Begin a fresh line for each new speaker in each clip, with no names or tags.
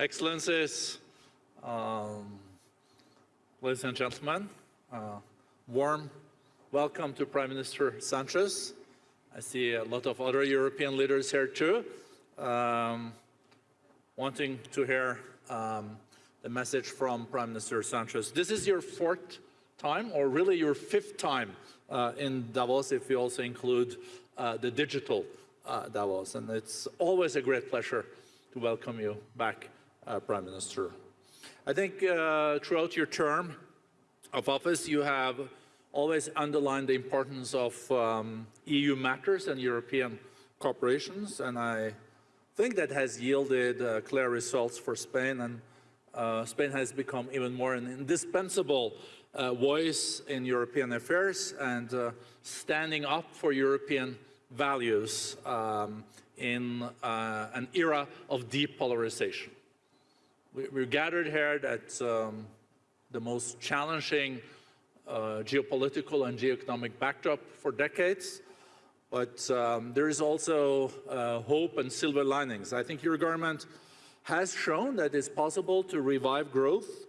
Excellencies, um, ladies and gentlemen, uh, warm welcome to Prime Minister Sanchez. I see a lot of other European leaders here too, um, wanting to hear um, the message from Prime Minister Sanchez. This is your fourth time, or really your fifth time uh, in Davos, if you also include uh, the digital uh, Davos. And it's always a great pleasure to welcome you back, Prime Minister. I think uh, throughout your term of office, you have always underlined the importance of um, EU matters and European corporations, and I think that has yielded uh, clear results for Spain, and uh, Spain has become even more an indispensable uh, voice in European affairs and uh, standing up for European values um, in uh, an era of deep polarization. We, are gathered here at um, the most challenging uh, geopolitical and geoeconomic backdrop for decades, but um, there is also uh, hope and silver linings. I think your government has shown that it's possible to revive growth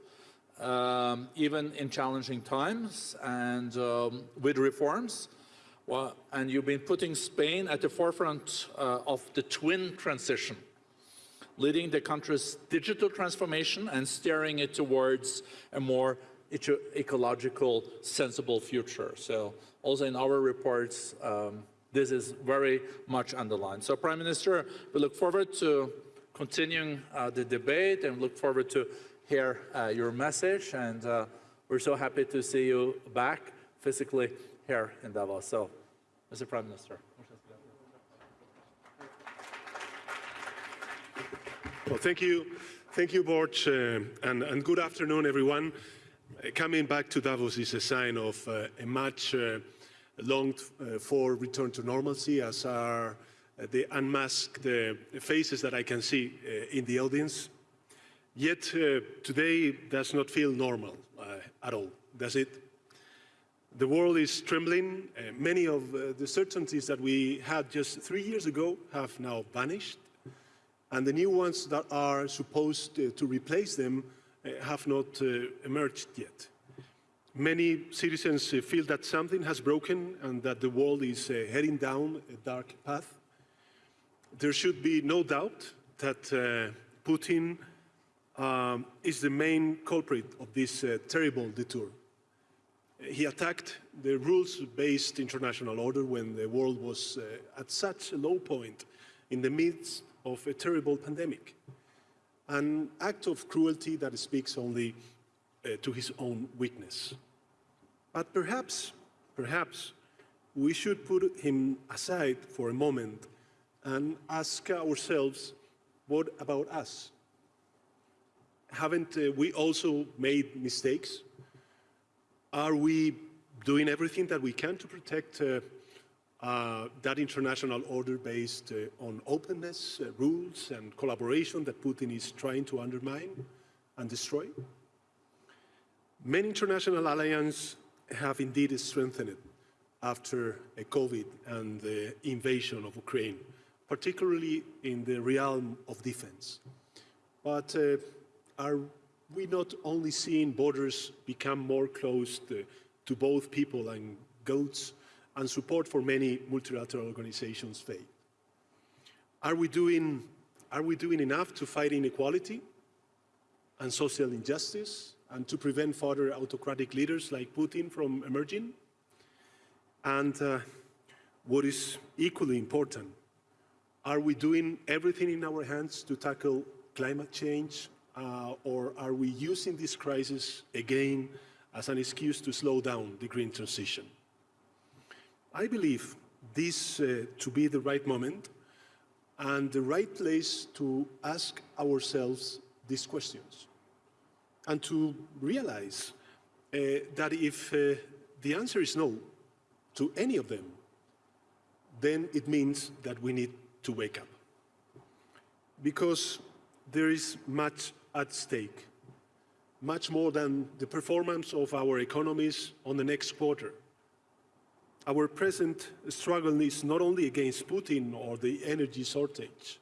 um, even in challenging times and um, with reforms. Well, and you've been putting Spain at the forefront uh, of the twin transition, leading the country's digital transformation and steering it towards a more ecological, sensible future. So also in our reports, um, this is very much underlined. So Prime Minister, we look forward to continuing uh, the debate and look forward to hear uh, your message. And uh, we're so happy to see you back physically here in Davos. So, Mr. Prime Minister.
Well, thank you. Thank you, Børge, uh, and, and, good afternoon, everyone. Uh, coming back to Davos is a sign of uh, a much uh, longed for return to normalcy, as are the unmasked faces that I can see in the audience. Yet today does not feel normal at all, does it? The world is trembling. Uh, many of uh, the certainties that we had just three years ago have now vanished. And the new ones that are supposed uh, to replace them have not emerged yet. Many citizens feel that something has broken and that the world is heading down a dark path. There should be no doubt that Putin um, is the main culprit of this uh, terrible detour. He attacked the rules-based international order when the world was uh, at such a low point in the midst of a terrible pandemic. An act of cruelty that speaks only uh, to his own weakness. But perhaps, perhaps, we should put him aside for a moment and ask ourselves, what about us? Haven't uh, we also made mistakes? Are we doing everything that we can to protect uh, uh, that international order based uh, on openness, uh, rules and collaboration that Putin is trying to undermine and destroy? Many international alliances have indeed strengthened after COVID and the invasion of Ukraine, particularly in the realm of defense. But uh, are we not only seeing borders become more closed to both people and goods and support for many multilateral organizations fade? Are we doing, are we doing enough to fight inequality and social injustice and to prevent further autocratic leaders like Putin from emerging? And uh, what is equally important, are we doing everything in our hands to tackle climate change uh, or are we using this crisis again as an excuse to slow down the green transition? I believe this uh, to be the right moment and the right place to ask ourselves these questions and to realize uh, that if uh, the answer is no to any of them, then it means that we need to wake up. Because there is much at stake, much more than the performance of our economies on the next quarter. Our present struggle is not only against Putin or the energy shortage,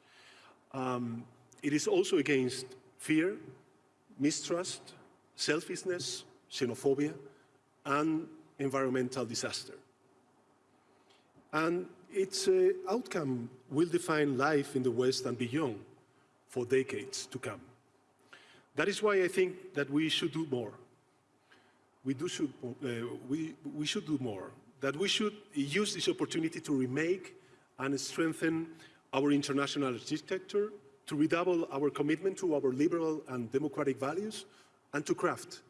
um, it is also against fear, mistrust, selfishness, xenophobia, and environmental disaster. And its uh, outcome will define life in the West and beyond for decades to come. That is why I think that we should do more. We, do should, uh, we, we should do more, that we should use this opportunity to remake and strengthen our international architecture, to redouble our commitment to our liberal and democratic values, and to craft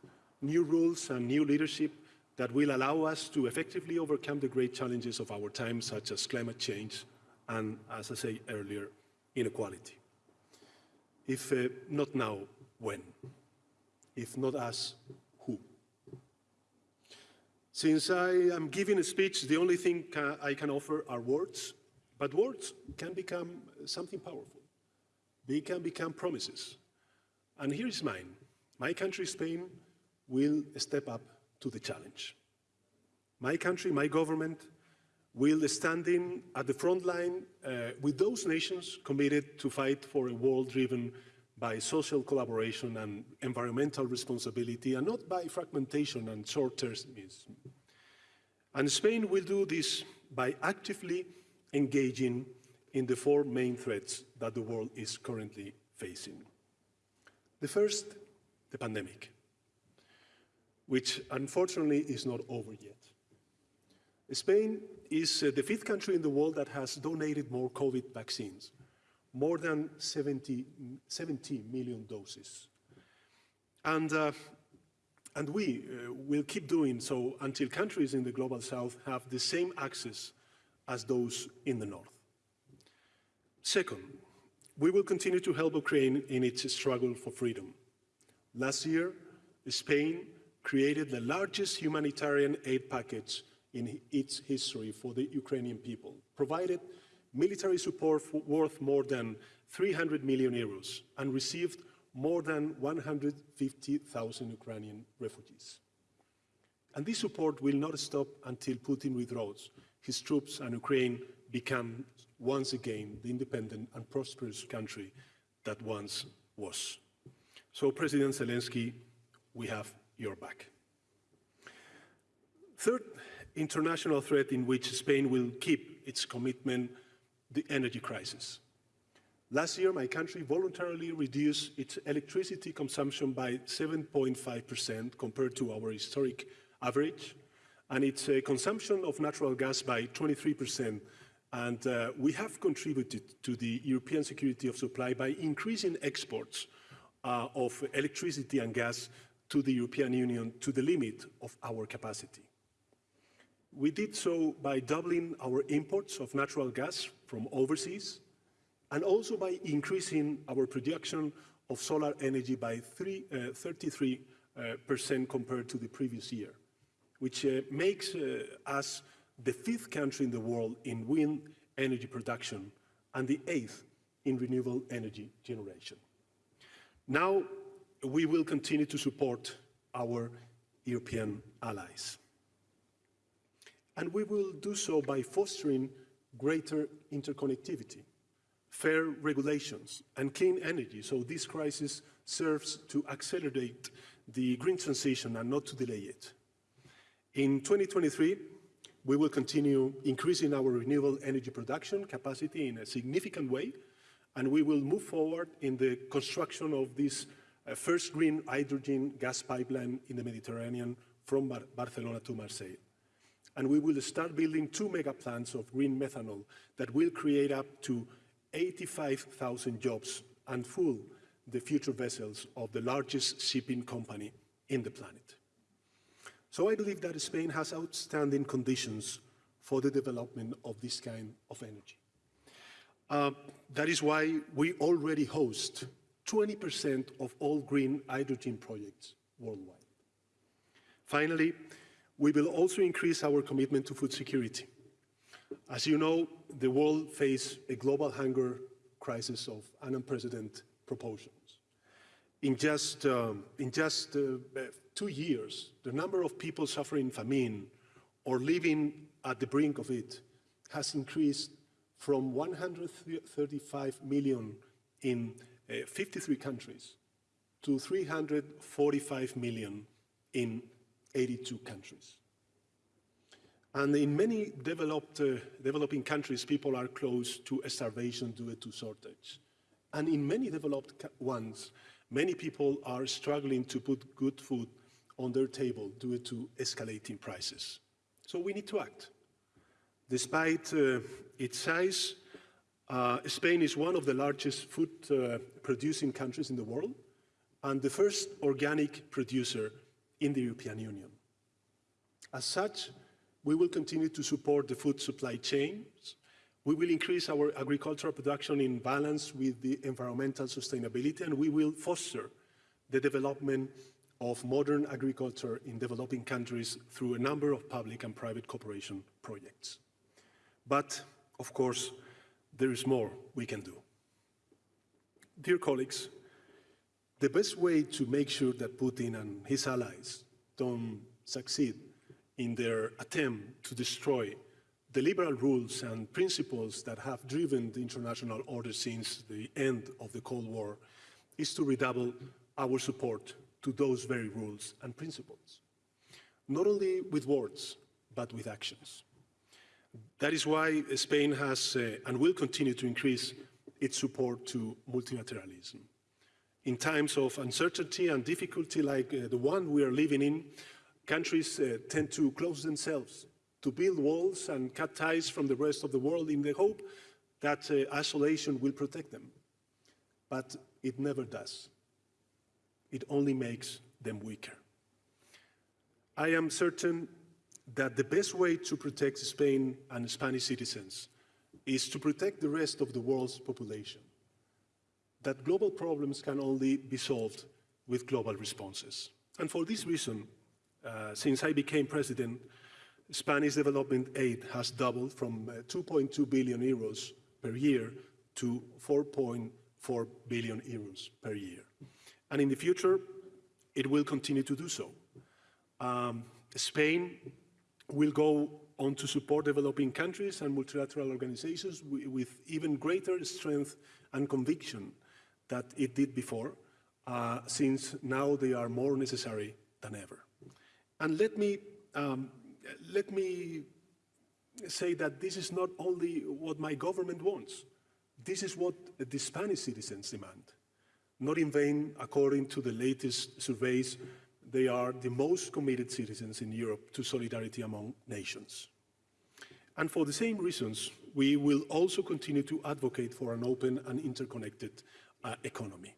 new rules and new leadership that will allow us to effectively overcome the great challenges of our time, such as climate change and, as I said earlier, inequality. If uh, not now, when? If not us? Since I am giving a speech, the only thing I can offer are words, but words can become something powerful. They can become promises. And here is mine. My country, Spain, will step up to the challenge. My country, my government, will stand in at the front line uh, with those nations committed to fight for a world driven by social collaboration and environmental responsibility, and not by fragmentation and short-termism. And Spain will do this by actively engaging in the four main threats that the world is currently facing. The first, the pandemic, which unfortunately is not over yet. Spain is uh, the fifth country in the world that has donated more COVID vaccines, more than 70, 70 million doses. And, uh, and we uh, will keep doing so until countries in the global south have the same access as those in the north. Second, we will continue to help Ukraine in its struggle for freedom. Last year, Spain created the largest humanitarian aid package in its history for the Ukrainian people, provided military support worth more than 300 million euros, and received more than 150,000 Ukrainian refugees. And this support will not stop until Putin withdraws his troops and Ukraine become once again the independent and prosperous country that once was. So, President Zelensky, we have your back. Third international threat in which Spain will keep its commitment, the energy crisis. Last year, my country voluntarily reduced its electricity consumption by 7.5% compared to our historic average, and its uh, consumption of natural gas by 23%. And uh, we have contributed to the European security of supply by increasing exports uh, of electricity and gas to the European Union to the limit of our capacity. We did so by doubling our imports of natural gas from overseas and also by increasing our production of solar energy by 33% uh, uh, compared to the previous year, which uh, makes uh, us the fifth country in the world in wind energy production and the eighth in renewable energy generation. Now, we will continue to support our European allies. And we will do so by fostering greater interconnectivity, fair regulations, and clean energy, so this crisis serves to accelerate the green transition and not to delay it. In 2023, we will continue increasing our renewable energy production capacity in a significant way, and we will move forward in the construction of this uh, first green hydrogen gas pipeline in the Mediterranean from Bar Barcelona to Marseille. And we will start building two mega plants of green methanol that will create up to 85,000 jobs and fuel the future vessels of the largest shipping company in the planet. So I believe that Spain has outstanding conditions for the development of this kind of energy. Uh, that is why we already host 20% of all green hydrogen projects worldwide. Finally, we will also increase our commitment to food security. As you know, the world faces a global hunger crisis of unprecedented proportions. In just, um, in just uh, two years, the number of people suffering famine or living at the brink of it has increased from 135 million in uh, 53 countries to 345 million in 82 countries. And in many developed, uh, developing countries, people are close to starvation due to shortage. And in many developed ones, many people are struggling to put good food on their table due to escalating prices. So we need to act. Despite uh, its size, uh, Spain is one of the largest food uh, producing countries in the world and the first organic producer in the European Union. As such, we will continue to support the food supply chains. We will increase our agricultural production in balance with the environmental sustainability, and we will foster the development of modern agriculture in developing countries through a number of public and private cooperation projects. But, of course, there is more we can do. Dear colleagues, the best way to make sure that Putin and his allies don't succeed in their attempt to destroy the liberal rules and principles that have driven the international order since the end of the Cold War is to redouble our support to those very rules and principles, not only with words, but with actions. That is why Spain has uh, and will continue to increase its support to multilateralism. In times of uncertainty and difficulty like uh, the one we are living in, countries uh, tend to close themselves, to build walls and cut ties from the rest of the world in the hope that uh, isolation will protect them. But it never does. It only makes them weaker. I am certain that the best way to protect Spain and Spanish citizens is to protect the rest of the world's population. That global problems can only be solved with global responses. And for this reason, uh, since I became president, Spanish development aid has doubled from uh, 2.2 billion euros per year to 4.4 billion euros per year. And in the future, it will continue to do so. Um, Spain will go on to support developing countries and multilateral organizations with even greater strength and conviction that it did before, uh, since now they are more necessary than ever. And let me, um, let me say that this is not only what my government wants, this is what the Spanish citizens demand. Not in vain, according to the latest surveys, they are the most committed citizens in Europe to solidarity among nations. And for the same reasons, we will also continue to advocate for an open and interconnected uh, economy.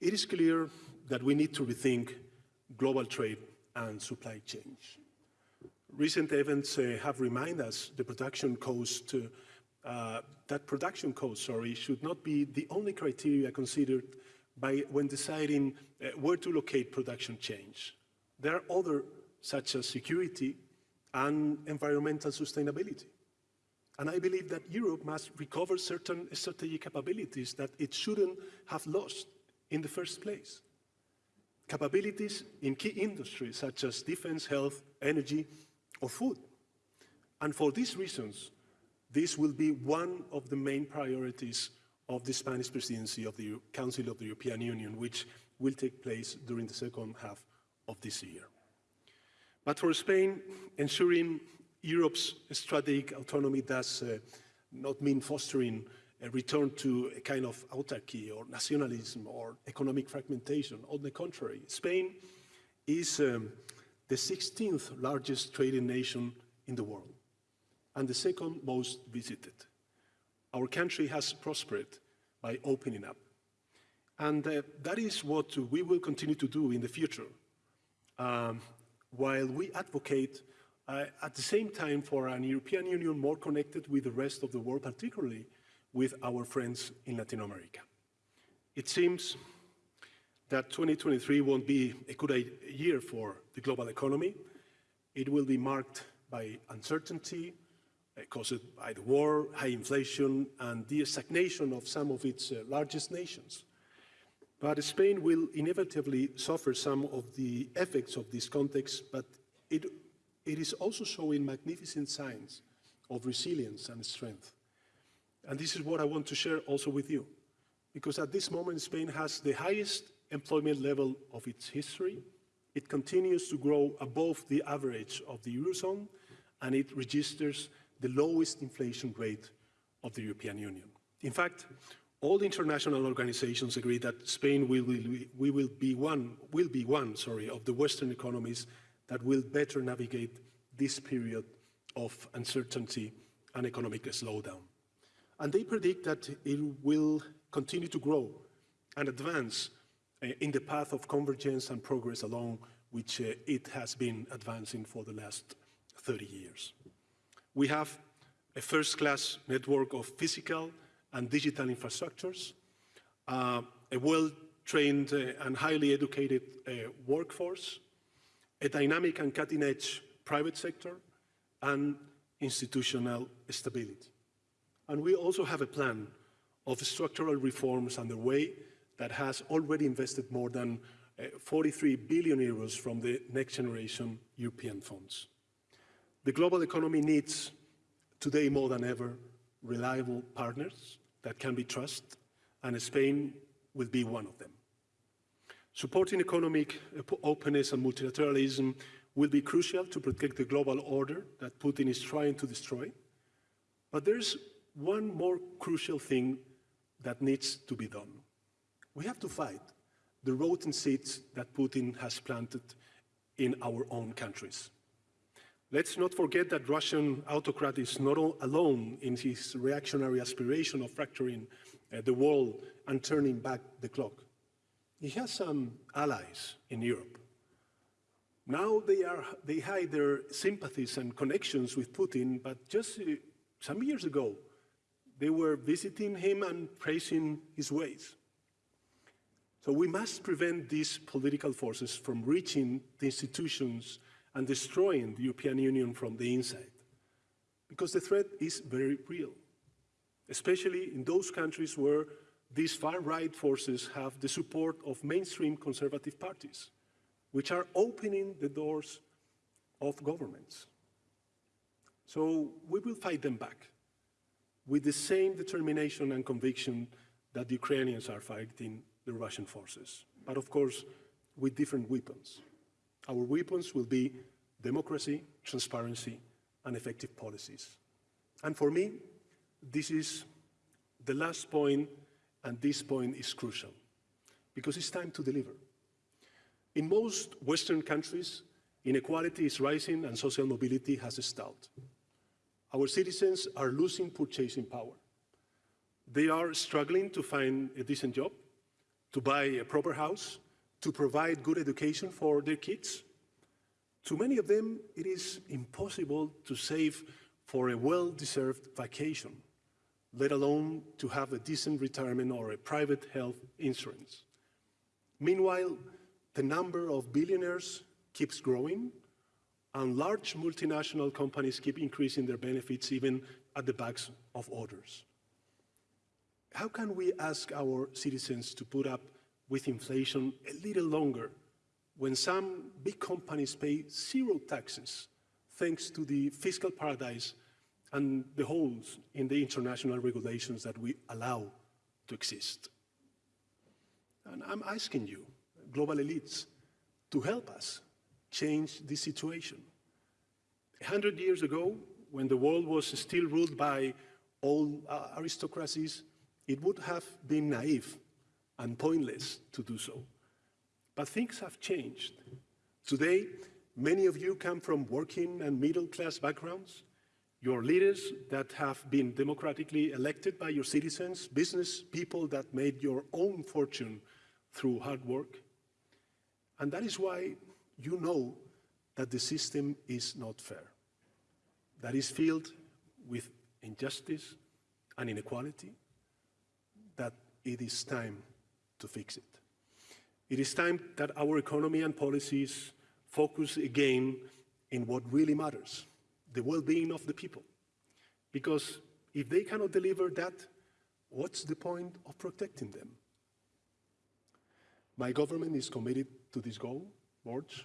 It is clear that we need to rethink global trade and supply chains. Recent events uh, have reminded us the production cost, uh, that production cost, sorry, should not be the only criteria considered by when deciding uh, where to locate production chains. There are other, such as security and environmental sustainability. And I believe that Europe must recover certain strategic capabilities that it shouldn't have lost in the first place. Capabilities in key industries such as defense, health, energy, or food. And for these reasons, this will be one of the main priorities of the Spanish presidency of the Council of the European Union, which will take place during the second half of this year. But for Spain, ensuring Europe's strategic autonomy does uh, not mean fostering a return to a kind of autarky or nationalism or economic fragmentation. On the contrary, Spain is um, the 16th largest trading nation in the world and the second most visited. Our country has prospered by opening up. And uh, that is what we will continue to do in the future, um, while we advocate uh, at the same time for an European Union more connected with the rest of the world, particularly with our friends in Latin America. It seems that 2023 won't be a good year for the global economy. It will be marked by uncertainty, uh, caused by the war, high inflation, and the stagnation of some of its uh, largest nations. But Spain will inevitably suffer some of the effects of this context, but it, it is also showing magnificent signs of resilience and strength. And this is what I want to share also with you. Because at this moment, Spain has the highest employment level of its history. It continues to grow above the average of the Eurozone, and it registers the lowest inflation rate of the European Union. In fact, all the international organizations agree that Spain will, will, will be one, will be one sorry, of the Western economies that will better navigate this period of uncertainty and economic slowdown. And they predict that it will continue to grow and advance uh, in the path of convergence and progress along which uh, it has been advancing for the last 30 years. We have a first-class network of physical and digital infrastructures, uh, a well-trained uh, and highly educated workforce, a dynamic and cutting-edge private sector, and institutional stability. And we also have a plan of structural reforms underway that has already invested more than uh, 43 billion euros from the next generation European funds. The global economy needs, today more than ever, reliable partners that can be trusted, and Spain will be one of them. Supporting economic openness and multilateralism will be crucial to protect the global order that Putin is trying to destroy. But there's one more crucial thing that needs to be done. We have to fight the rotten seeds that Putin has planted in our own countries. Let's not forget that Russian autocrat is not alone in his reactionary aspiration of fracturing uh, the world and turning back the clock. He has some allies in Europe. Now they, are, they hide their sympathies and connections with Putin, but just uh, some years ago, they were visiting him and praising his ways. So we must prevent these political forces from reaching the institutions and destroying the European Union from the inside. Because the threat is very real, especially in those countries where these far-right forces have the support of mainstream conservative parties, which are opening the doors of governments. So we will fight them back with the same determination and conviction that the Ukrainians are fighting the Russian forces, but of course with different weapons. Our weapons will be democracy, transparency, and effective policies. And for me, this is the last point, and this point is crucial, because it's time to deliver. In most Western countries, inequality is rising and social mobility has stalled. Our citizens are losing purchasing power. They are struggling to find a decent job, to buy a proper house, to provide good education for their kids. To many of them, it is impossible to save for a well-deserved vacation, let alone to have a decent retirement or a private health insurance. Meanwhile, the number of billionaires keeps growing and large multinational companies keep increasing their benefits even at the backs of others. How can we ask our citizens to put up with inflation a little longer when some big companies pay zero taxes thanks to the fiscal paradise and the holes in the international regulations that we allow to exist? And I'm asking you, global elites, to help us change this situation. A hundred years ago, when the world was still ruled by old uh, aristocracies, it would have been naive and pointless to do so. But things have changed. Today, many of you come from working and middle-class backgrounds. Your leaders that have been democratically elected by your citizens, business people that made your own fortune through hard work. And that is why you know that the system is not fair, that is filled with injustice and inequality, that it is time to fix it. It is time that our economy and policies focus again in what really matters, the well-being of the people. Because if they cannot deliver that, what's the point of protecting them? My government is committed to this goal, boards.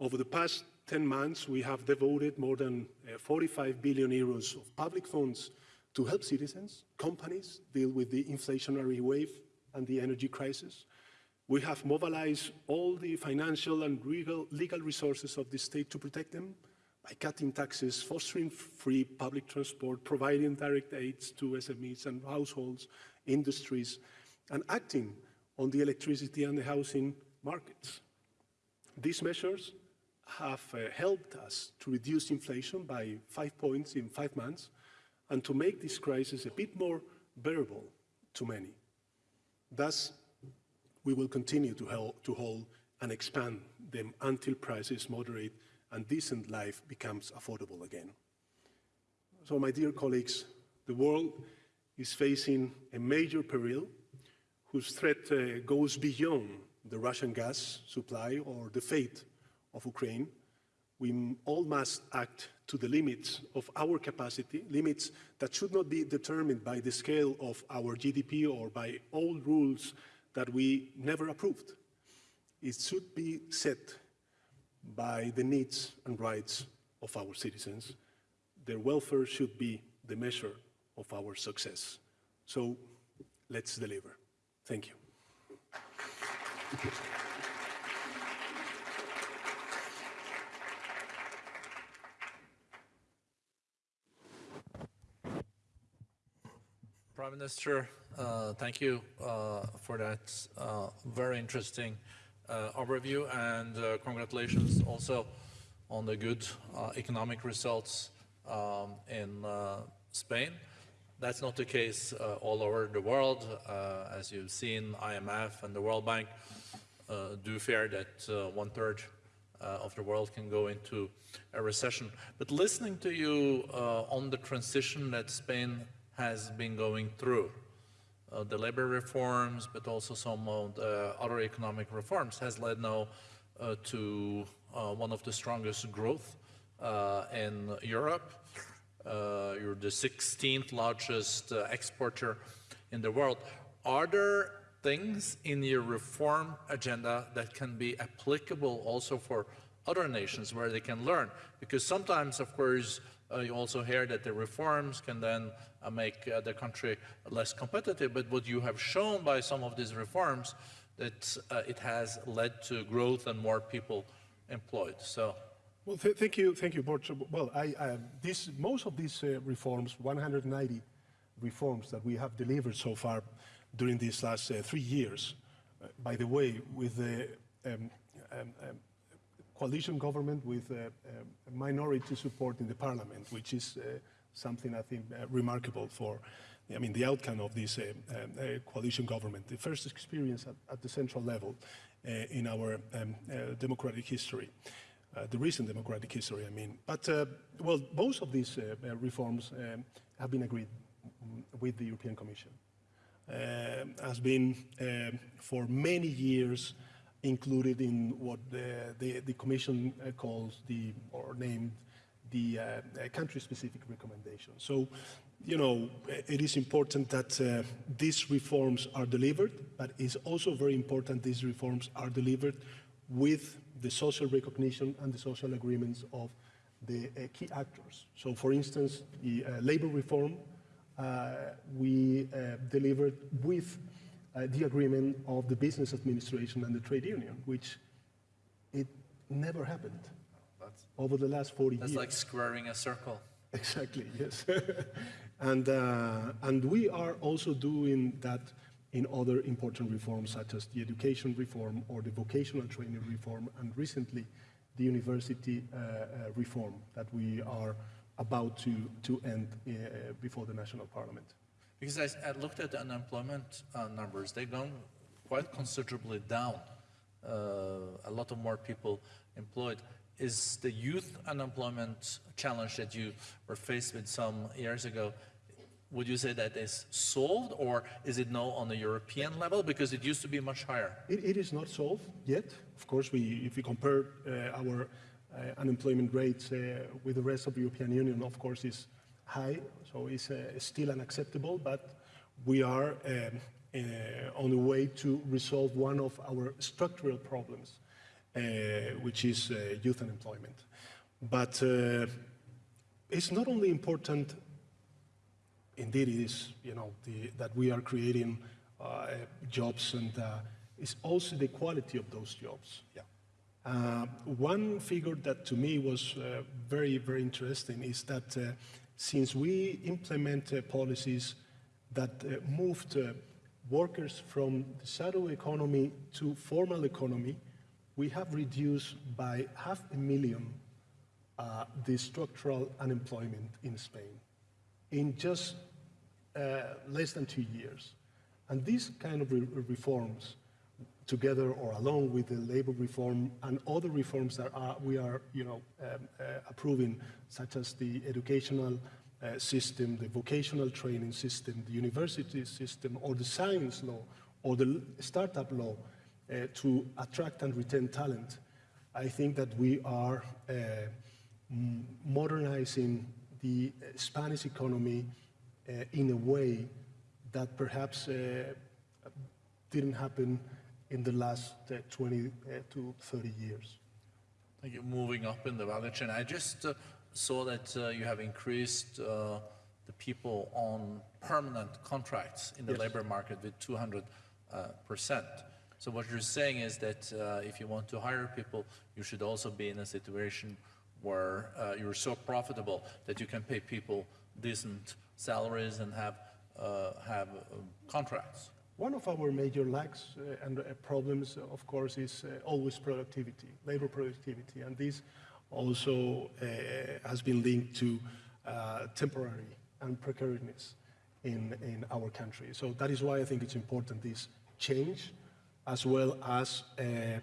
Over the past 10 months, we have devoted more than uh, 45 billion euros of public funds to help citizens, companies deal with the inflationary wave and the energy crisis. We have mobilized all the financial and legal, legal resources of the state to protect them by cutting taxes, fostering free public transport, providing direct aids to SMEs and households, industries, and acting on the electricity and the housing markets. These measures have uh, helped us to reduce inflation by five points in five months and to make this crisis a bit more bearable to many. Thus, we will continue to, help, to hold and expand them until prices moderate and decent life becomes affordable again. So, my dear colleagues, the world is facing a major peril whose threat uh, goes beyond the Russian gas supply or the fate of Ukraine. We all must act to the limits of our capacity, limits that should not be determined by the scale of our GDP or by old rules that we never approved. It should be set by the needs and rights of our citizens. Their welfare should be the measure of our success. So let's deliver. Thank you.
Prime Minister, uh, thank you uh, for that uh, very interesting Uh, overview and uh, congratulations also on the good uh, economic results um, in uh, Spain. That's not the case uh, all over the world. as you've seen, IMF and the World Bank do fear that one-third of the world can go into a recession. But listening to you on the transition that Spain has been going through. Uh, the labor reforms, but also some of the other economic reforms has led now uh, to uh, one of the strongest growth uh, in Europe. Uh, you're the 16th largest exporter in the world. Are there things in your reform agenda that can be applicable also for other nations where they can learn? Because sometimes, of course, you also hear that the reforms can then uh, make uh, the country less competitive, but what you have shown by some of these reforms that it has led to growth and more people employed. So.
Well, th thank you, thank you, Børge. Well, I, this, most of these uh, reforms, 190 reforms that we have delivered so far during these last uh, three years, uh, by the way, with the um, um, um, coalition government with a, a minority support in the parliament, which is uh, something I think uh, remarkable for, I mean, the outcome of this uh, uh coalition government, the first experience at, at the central level uh, in our um, uh, democratic history. the recent democratic history, I mean. But, well, most of these reforms have been agreed with the European Commission. has been for many years included in what the, the, the Commission uh, calls the, or named the uh, uh, country-specific recommendation. So, you know, it is important that uh, these reforms are delivered, but it's also very important these reforms are delivered with the social recognition and the social agreements of the uh, key actors. So, for instance, the uh, labor reform we delivered with uh, the agreement of the business administration and the trade union, which it never happened that's, over the last 40
that's
years.
That's like squaring a circle.
Exactly, yes. and, uh, and we are also doing that in other important reforms such as the education reform or the vocational training reform and recently the university uh, uh, reform that we are about to, to end uh, before the national parliament.
Because I, I looked at the unemployment uh, numbers, they've gone quite considerably down. Uh, a lot of more people employed. Is the youth unemployment challenge that you were faced with some years ago, would you say that is solved or is it now on the European level? Because it used to be much higher.
it, it is not solved yet. Of course, we, if we compare uh, our uh, unemployment rates uh, with the rest of the European Union, of course, is high, so it's uh, still unacceptable, but we are um, uh, on the way to resolve one of our structural problems, uh, which is uh, youth unemployment. But uh, it's not only important, indeed it is, you know, the, that we are creating uh, jobs and it's also the quality of those jobs.
Yeah.
Uh, one figure that to me was uh, very, very interesting is that uh, since we implement policies that uh, moved uh, workers from the shadow economy to formal economy, we have reduced by half a million uh, the structural unemployment in Spain in just uh, less than two years. And these kind of re- reforms, together or along with the labor reform and other reforms that are, we are, you know, um, uh, approving, such as the educational uh, system, the vocational training system, the university system, or the science law, or the startup law, uh, to attract and retain talent, I think that we are uh, modernizing the uh, Spanish economy uh, in a way that perhaps didn't happen in the last uh, 20 uh, to 30 years.
Thank you. Moving up in the value chain, I just uh, saw that uh, you have increased uh, the people on permanent contracts in the
Yes.
labor market with 200 uh, percent. So what you're saying is that uh, if you want to hire people, you should also be in a situation where uh, you're so profitable that you can pay people decent salaries and have uh, have um, contracts.
One of our major lacks uh, and uh, problems, uh, of course, is uh, always productivity, labor productivity, and this also has been linked to temporary and precariousness in, in our country. So that is why I think it's important this change, as well as um,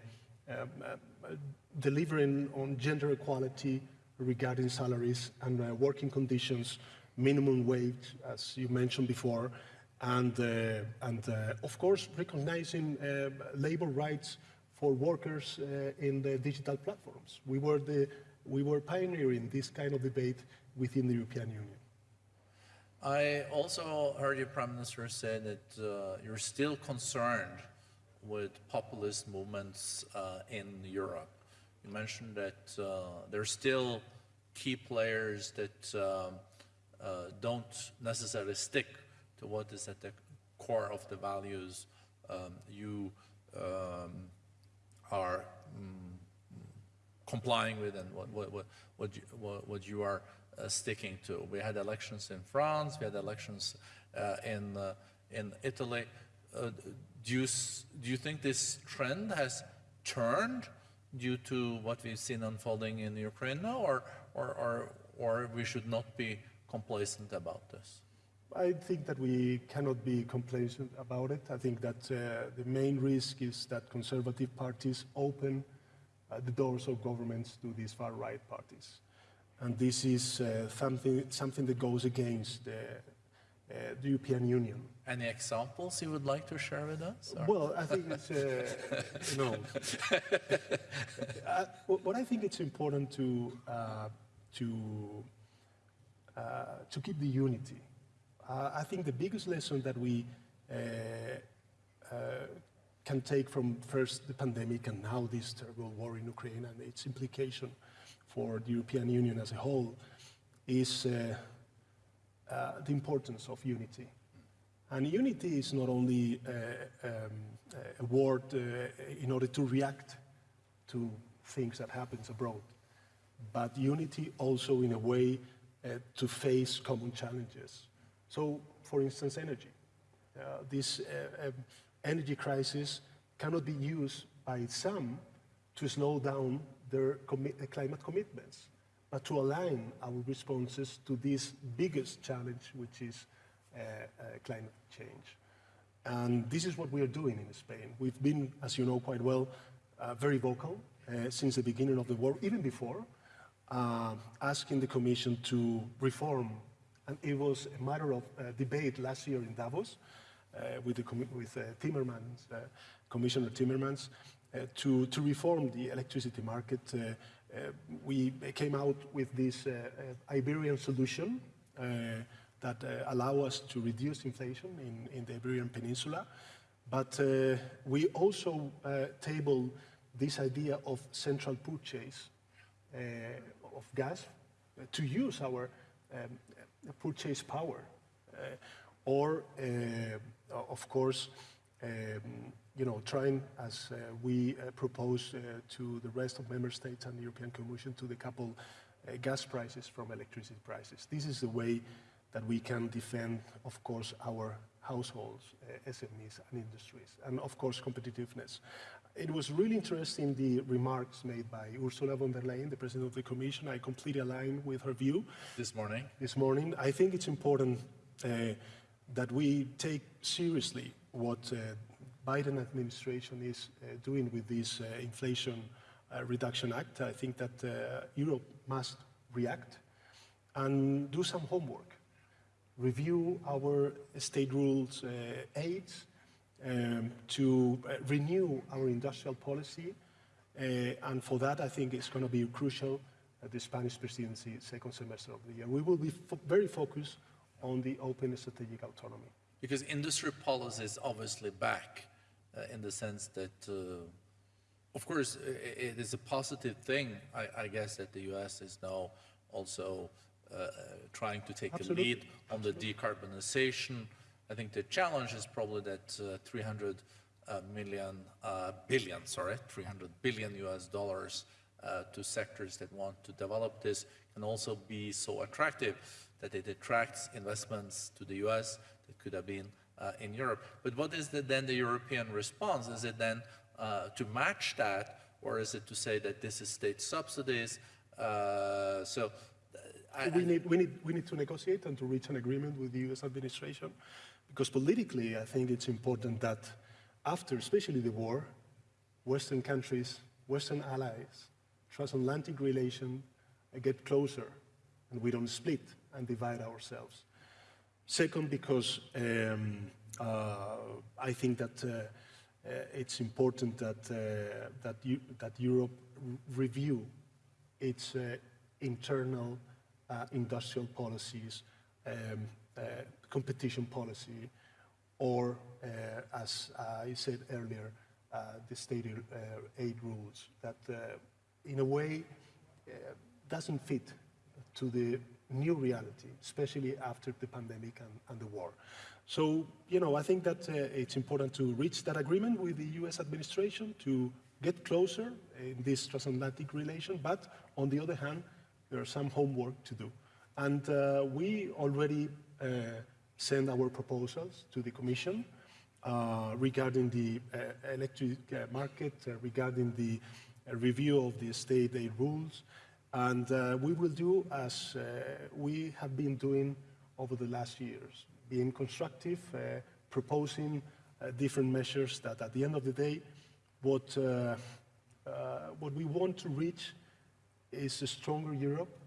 uh, delivering on gender equality regarding salaries and uh, working conditions, minimum wage, as you mentioned before, and, uh, and uh, of course, recognizing uh, labor rights for workers in the digital platforms. We were, the, we were pioneering this kind of debate within the European Union.
I also heard your prime minister say that uh, you're still concerned with populist movements uh, in Europe. You mentioned that uh, are still key players that um, don't necessarily stick to what is at the core of the values um, you um, are mm, complying with and what, what, what, what, you, what, what you are uh, sticking to. We had elections in France, we had elections uh, in, uh, in Italy. Uh, do, you, do you think this trend has turned due to what we've seen unfolding in Ukraine now, or, or, or, or we should not be complacent about this?
I think that we cannot be complacent about it. I think that uh, the main risk is that conservative parties open uh, the doors of governments to these far-right parties. And this is uh, something, something that goes against the, uh, the European Union.
Any examples you would like to share with us? or-
Well, I think it's, uh, you uh, what I think it's important to, uh, to, uh, to keep the unity. Uh, I think the biggest lesson that we uh, uh, can take from first the pandemic and now this terrible war in Ukraine and its implication for the European Union as a whole is uh, the importance of unity. And unity is not only uh, um, a word uh, in order to react to things that happens abroad, but unity also in a way uh, to face common challenges. So, for instance, energy. Uh, this uh, um, energy crisis cannot be used by some to slow down their commi- uh, climate commitments, but to align our responses to this biggest challenge, which is uh, uh, climate change. And this is what we are doing in Spain. We've been, as you know quite well, uh, very vocal since the beginning of the war, even before, asking the Commission to reform. And it was a matter of uh, debate last year in Davos uh, with, the, with uh, Timmermans, uh, Commissioner Timmermans, uh, to, to reform the electricity market. We came out with this Iberian solution that allow us to reduce inflation in, in the Iberian Peninsula. But we also tabled this idea of central purchase uh, of gas to use our um, purchase power. Uh, or, uh, of course, um, you know, trying, as uh, we propose to the rest of member states and the European Commission to decouple gas prices from electricity prices. This is the way that we can defend, of course, our households, uh, SMEs and industries, and of course, competitiveness. It was really interesting, the remarks made by Ursula von der Leyen, the President of the Commission. I completely align with her view
This morning,
this morning. I think it's important uh, that we take seriously what uh, Biden administration is uh, doing with this uh, Inflation uh, Reduction Act. I think that uh, Europe must react and do some homework. Review our state rules uh, aids um, to uh, renew our industrial policy. Uh, and for that, I think it's going to be crucial at the Spanish presidency second semester of the year. We will be fo- very focused on the open strategic autonomy.
because industry policy is obviously back uh, in the sense that, uh, of course, it is a positive thing, I, I guess, that the US is now also uh, uh, trying to take
Absolutely.
a lead on the decarbonization. I think the challenge is probably that uh, 300 uh, million, uh, billion, sorry, 300 billion US dollars uh, to sectors that want to develop this can also be so attractive that it attracts investments to the US that could have been uh, in Europe. But what is the, then the European response? Is it then uh, to match that, or is it to say that this is state subsidies? Uh, so I,
we, need, we, need, we need to negotiate and to reach an agreement with the US administration because politically, I think it's important that after, especially the war, Western countries, Western allies, transatlantic relation uh, get closer and we don't split and divide ourselves. Second, because um, uh, I think that uh, uh, it's important that, uh, that, you, that Europe review its uh, internal industrial policies, um, competition policy, or, uh, as I said earlier, uh, the state uh, aid rules that, uh, in a way, uh, doesn't fit to the new reality, especially after the pandemic and, and the war. So, you know, I think that uh, it's important to reach that agreement with the US administration to get closer in this transatlantic relation, but on the other hand, there are some homework to do. And uh, we already uh, sent our proposals to the Commission uh, regarding the uh, electric market, regarding the review of the state aid rules, and uh, we will do as uh, we have been doing over the last years, being constructive, uh, proposing different measures that at the end of the day, what, what we want to reach is a stronger Europe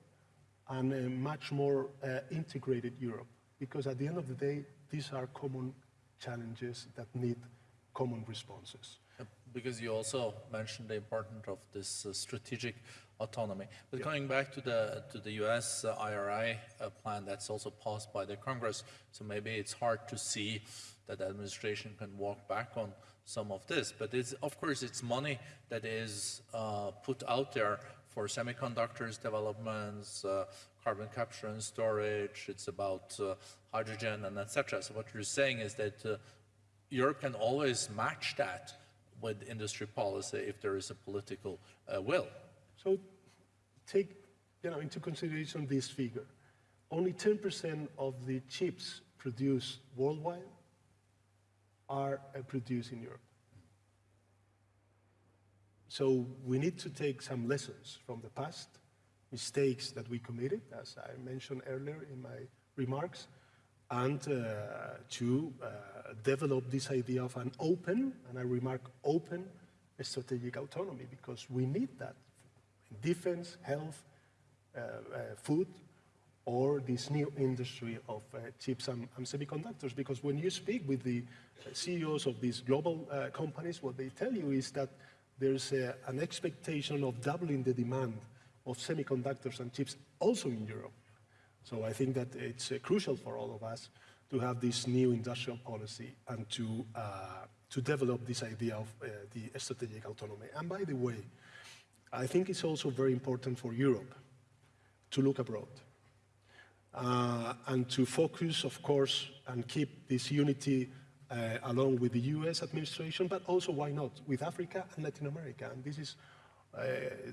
and a much more integrated Europe. Because at the end of the day, these are common challenges that need common responses.
Because you also mentioned the importance of this uh, strategic autonomy. But coming back to the to the U.S. Uh, IRA uh, plan that's also passed by the Congress, so maybe it's hard to see that the administration can walk back on some of this. But it's of course it's money that is uh, put out there for semiconductors developments, uh, carbon capture and storage. It's about uh, hydrogen and etc. So what you're saying is that. Uh, Europe can always match that with industry policy if there is a political uh, will.
So take you know, into consideration this figure. Only 10% of the chips produced worldwide are uh, produced in Europe. So we need to take some lessons from the past, mistakes that we committed, as I mentioned earlier in my remarks, and uh, to uh, develop this idea of an open, and I remark open, strategic autonomy, because we need that in defense, health, uh, uh, food, or this new industry of uh, chips and, and semiconductors. Because when you speak with the CEOs of these global uh, companies, what they tell you is that there's a, an expectation of doubling the demand of semiconductors and chips also in Europe. So I think that it's uh, crucial for all of us to have this new industrial policy and to, uh, to develop this idea of uh, the strategic autonomy. And by the way, I think it's also very important for Europe to look abroad uh, and to focus, of course, and keep this unity uh, along with the US administration, but also, why not, with Africa and Latin America. And this is,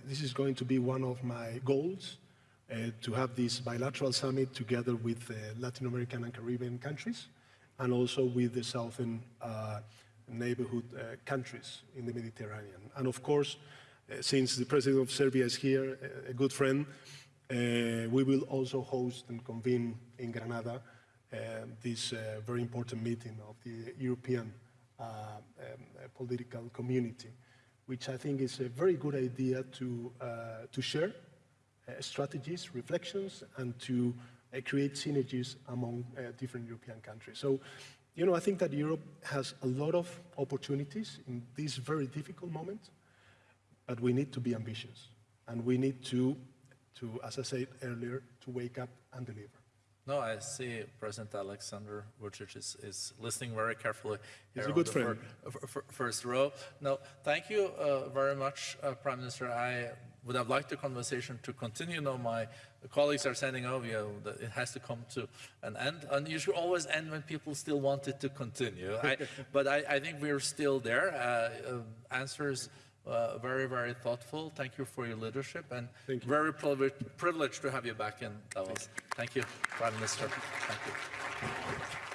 this is going to be one of my goals, uh, to have this bilateral summit together with uh, Latin American and Caribbean countries, and also with the southern uh, neighborhood uh, countries in the Mediterranean. And of course, uh, since the president of Serbia is here, a- good friend, uh, we will also host and convene in Granada uh, this uh, very important meeting of the European uh, um, uh, political community, which I think is a very good idea to, uh, to share uh, strategies, reflections, and to uh, create synergies among different European countries. So, you know, I think that Europe has a lot of opportunities in this very difficult moment, but we need to be ambitious, and we need to, to as I said earlier, to wake up and deliver.
No, I see President Alexander Vucic is, is listening very carefully.
He's a good friend.
fir- fir- first row. No, thank you uh, very much, uh, Prime Minister. I would have liked the conversation to continue. No, my colleagues are saying, oh, you know, it has to come to an end. And you should always end when people still want it to continue. I, but I, I think we're still there. Uh, uh, answers uh, very, very thoughtful. Thank you for your leadership and
Thank you.
very privileged, privileged to have you back in Davos. Thank you, Prime Minister. Thank you.